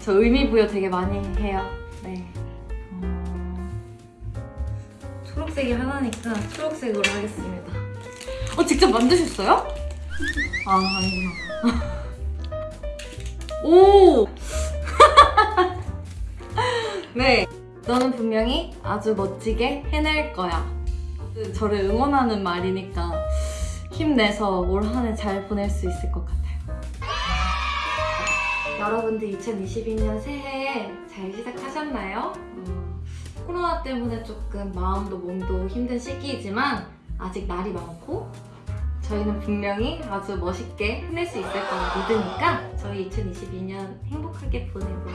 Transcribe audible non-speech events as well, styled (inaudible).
저 의미 부여 되게 많이 해요. 네. 어... 초록색이 하나니까 초록색으로 하겠습니다. 어, 직접 만드셨어요? 아, 아니구나. (laughs) 오! (laughs) 네. 너는 분명히 아주 멋지게 해낼 거야. 저를 응원하는 말이니까 힘내서 올 한 해 잘 보낼 수 있을 것 같아요. 여러분들 2022년 새해 잘 시작하셨나요? 어, 코로나 때문에 조금 마음도 몸도 힘든 시기이지만 아직 날이 많고 저희는 분명히 아주 멋있게 해낼 수 있을 거라 믿으니까 저희 2022년 행복하게 보내고요.